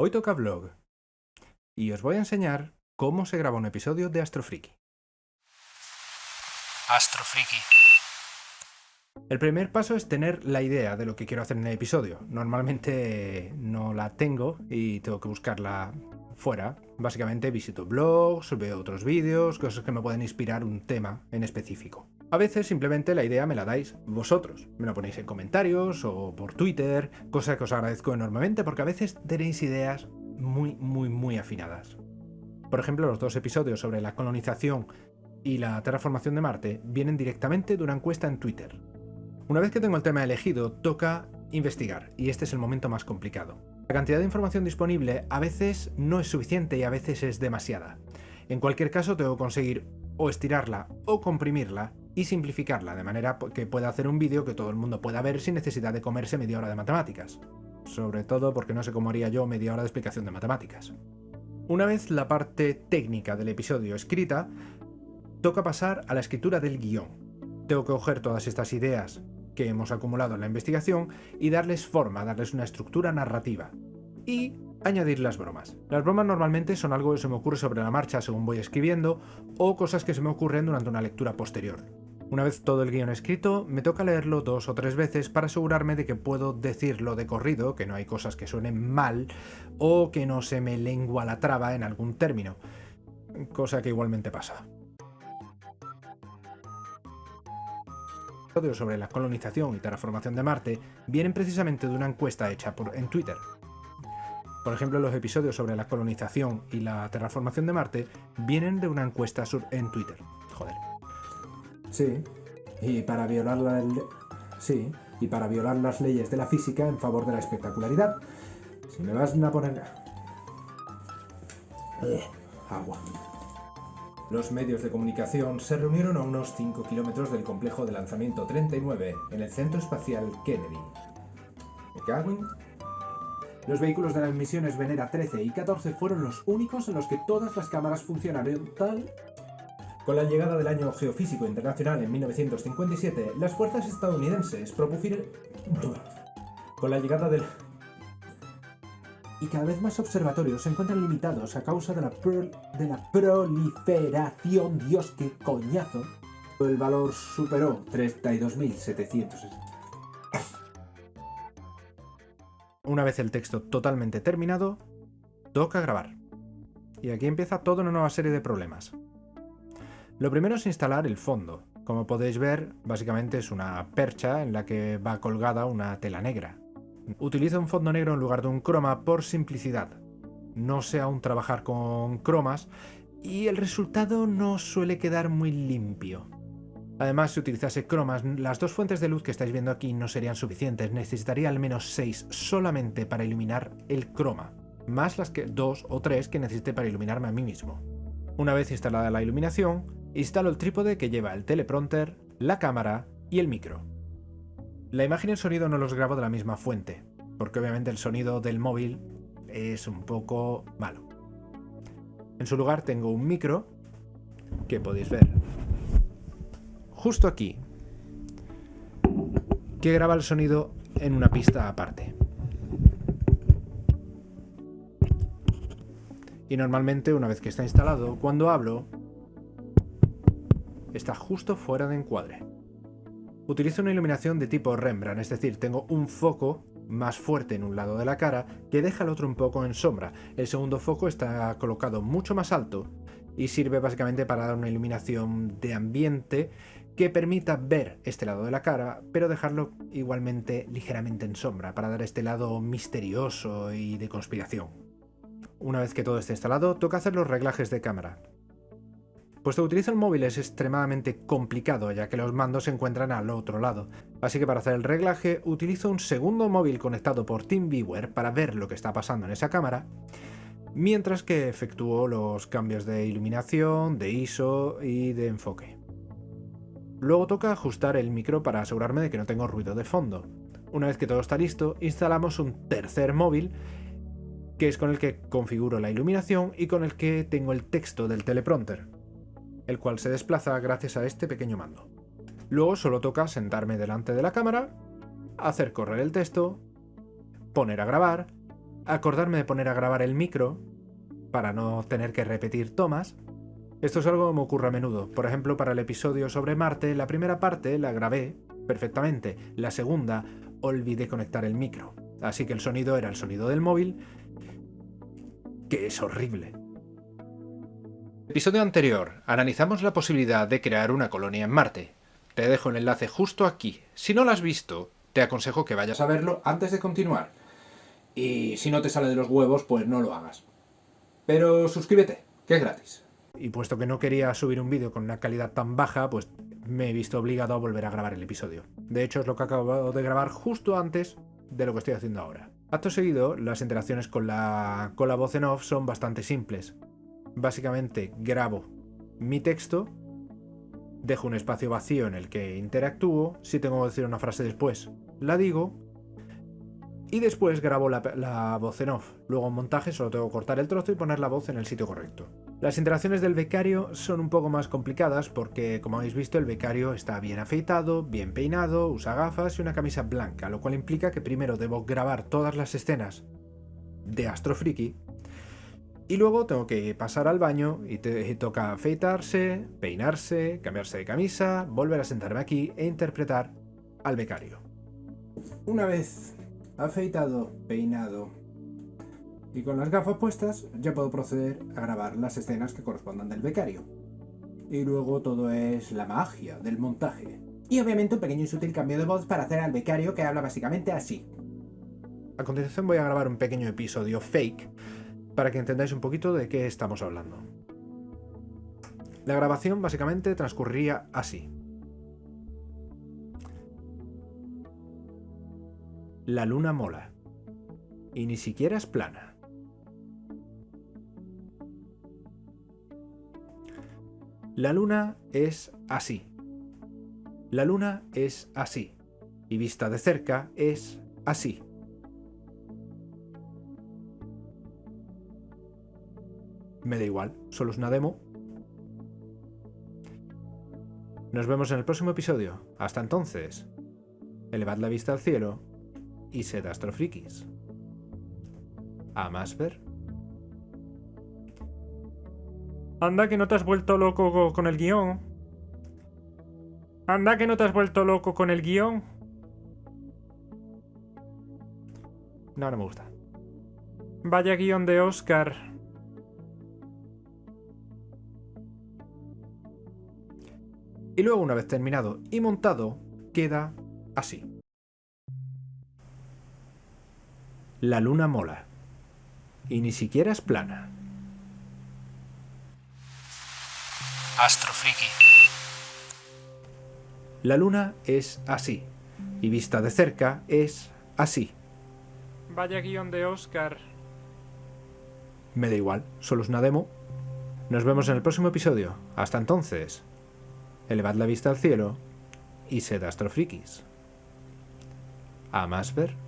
Hoy toca vlog y os voy a enseñar cómo se graba un episodio de Astrofriki. Astrofriki. El primer paso es tener la idea de lo que quiero hacer en el episodio. Normalmente no la tengo y tengo que buscarla fuera. Básicamente visito blogs, veo otros vídeos, cosas que me pueden inspirar un tema en específico. A veces simplemente la idea me la dais vosotros. Me la ponéis en comentarios o por Twitter, cosa que os agradezco enormemente porque a veces tenéis ideas muy, muy, muy afinadas. Por ejemplo, los dos episodios sobre la colonización y la terraformación de Marte vienen directamente de una encuesta en Twitter. Una vez que tengo el tema elegido, toca investigar, y este es el momento más complicado. La cantidad de información disponible a veces no es suficiente y a veces es demasiada. En cualquier caso, tengo que conseguir o estirarla o comprimirla y simplificarla de manera que pueda hacer un vídeo que todo el mundo pueda ver sin necesidad de comerse media hora de matemáticas. Sobre todo porque no sé cómo haría yo media hora de explicación de matemáticas. Una vez la parte técnica del episodio escrita, toca pasar a la escritura del guion. Tengo que coger todas estas ideas que hemos acumulado en la investigación y darles forma, darles una estructura narrativa. Y añadir las bromas. Las bromas normalmente son algo que se me ocurre sobre la marcha según voy escribiendo o cosas que se me ocurren durante una lectura posterior. Una vez todo el guion escrito, me toca leerlo dos o tres veces para asegurarme de que puedo decirlo de corrido, que no hay cosas que suenen mal o que no se me lengua la traba en algún término, cosa que igualmente pasa. sobre la colonización y terraformación de Marte vienen precisamente de una encuesta hecha en Twitter. Por ejemplo, los episodios sobre la colonización y la terraformación de Marte vienen de una encuesta en Twitter. Sí, y para violar la sí, y para violar las leyes de la física en favor de la espectacularidad. Si me vas a poner eh, agua. Los medios de comunicación se reunieron a unos 5 kilómetros del complejo de lanzamiento 39 en el Centro Espacial Kennedy. ¿Me Los vehículos de las misiones Venera 13 y 14 fueron los únicos en los que todas las cámaras funcionaron tal con la llegada del año geofísico internacional en 1957, las fuerzas estadounidenses propusieron... Con la llegada del... Y cada vez más observatorios se encuentran limitados a causa de la, de la proliferación... Dios, qué coñazo. El valor superó 32.700. Una vez el texto totalmente terminado, toca grabar. Y aquí empieza toda una nueva serie de problemas. Lo primero es instalar el fondo. Como podéis ver, básicamente es una percha en la que va colgada una tela negra. Utilizo un fondo negro en lugar de un croma por simplicidad. No sé aún trabajar con cromas y el resultado no suele quedar muy limpio. Además, si utilizase cromas, las dos fuentes de luz que estáis viendo aquí no serían suficientes, necesitaría al menos 6 solamente para iluminar el croma, más las que 2 o 3 que necesite para iluminarme a mí mismo. Una vez instalada la iluminación, instalo el trípode que lleva el teleprompter, la cámara y el micro. La imagen y el sonido no los grabo de la misma fuente, porque obviamente el sonido del móvil es un poco malo. En su lugar tengo un micro, que podéis ver justo aquí, que graba el sonido en una pista aparte. Y normalmente, una vez que está instalado, cuando hablo, está justo fuera de encuadre. Utilizo una iluminación de tipo Rembrandt, es decir, tengo un foco más fuerte en un lado de la cara que deja el otro un poco en sombra. El segundo foco está colocado mucho más alto y sirve básicamente para dar una iluminación de ambiente que permita ver este lado de la cara, pero dejarlo igualmente ligeramente en sombra, para dar este lado misterioso y de conspiración. Una vez que todo esté instalado, toca hacer los reglajes de cámara. Puesto que utilizo el móvil es extremadamente complicado ya que los mandos se encuentran al otro lado, así que para hacer el reglaje utilizo un segundo móvil conectado por TeamViewer para ver lo que está pasando en esa cámara, mientras que efectúo los cambios de iluminación, de ISO y de enfoque. Luego toca ajustar el micro para asegurarme de que no tengo ruido de fondo. Una vez que todo está listo, instalamos un tercer móvil que es con el que configuro la iluminación y con el que tengo el texto del teleprompter el cual se desplaza gracias a este pequeño mando. Luego solo toca sentarme delante de la cámara, hacer correr el texto, poner a grabar, acordarme de poner a grabar el micro para no tener que repetir tomas. Esto es algo que me ocurre a menudo. Por ejemplo, para el episodio sobre Marte, la primera parte la grabé perfectamente. La segunda, olvidé conectar el micro. Así que el sonido era el sonido del móvil, que es horrible. Episodio anterior, analizamos la posibilidad de crear una colonia en Marte. Te dejo el enlace justo aquí. Si no lo has visto, te aconsejo que vayas a verlo antes de continuar. Y si no te sale de los huevos, pues no lo hagas. Pero suscríbete, que es gratis. Y puesto que no quería subir un vídeo con una calidad tan baja, pues me he visto obligado a volver a grabar el episodio. De hecho, es lo que acabo de grabar justo antes de lo que estoy haciendo ahora. Acto seguido, las interacciones con la, con la voz en off son bastante simples. Básicamente grabo mi texto, dejo un espacio vacío en el que interactúo, si tengo que decir una frase después, la digo, y después grabo la, voz en off. Luego en montaje solo tengo que cortar el trozo y poner la voz en el sitio correcto. Las interacciones del becario son un poco más complicadas porque, como habéis visto, el becario está bien afeitado, bien peinado, usa gafas y una camisa blanca, lo cual implica que primero debo grabar todas las escenas de Astro Friki y luego tengo que pasar al baño y, te, toca afeitarse, peinarse, cambiarse de camisa, volver a sentarme aquí e interpretar al becario. Una vez afeitado, peinado y con las gafas puestas ya puedo proceder a grabar las escenas que correspondan del becario. Y luego todo es la magia del montaje. Y obviamente un pequeño y sutil cambio de voz para hacer al becario que habla básicamente así. A continuación voy a grabar un pequeño episodio fake para que entendáis un poquito de qué estamos hablando. La grabación básicamente transcurría así. La luna mola. Y ni siquiera es plana. La luna es así. La luna es así. Y vista de cerca es así. Me da igual, solo es una demo. Nos vemos en el próximo episodio. Hasta entonces, elevad la vista al cielo y sed astrofrikis. A más ver. Anda que no te has vuelto loco con el guion. Anda que no te has vuelto loco con el guion. No, no me gusta. Vaya guion de Oscar. Y luego una vez terminado y montado, queda así. La luna mola. Y ni siquiera es plana. Astrofriki. La luna es así. Y vista de cerca es así. Vaya guion de Oscar. Me da igual, solo es una demo. Nos vemos en el próximo episodio. Hasta entonces, elevad la vista al cielo y sed astrofrikis. A más ver.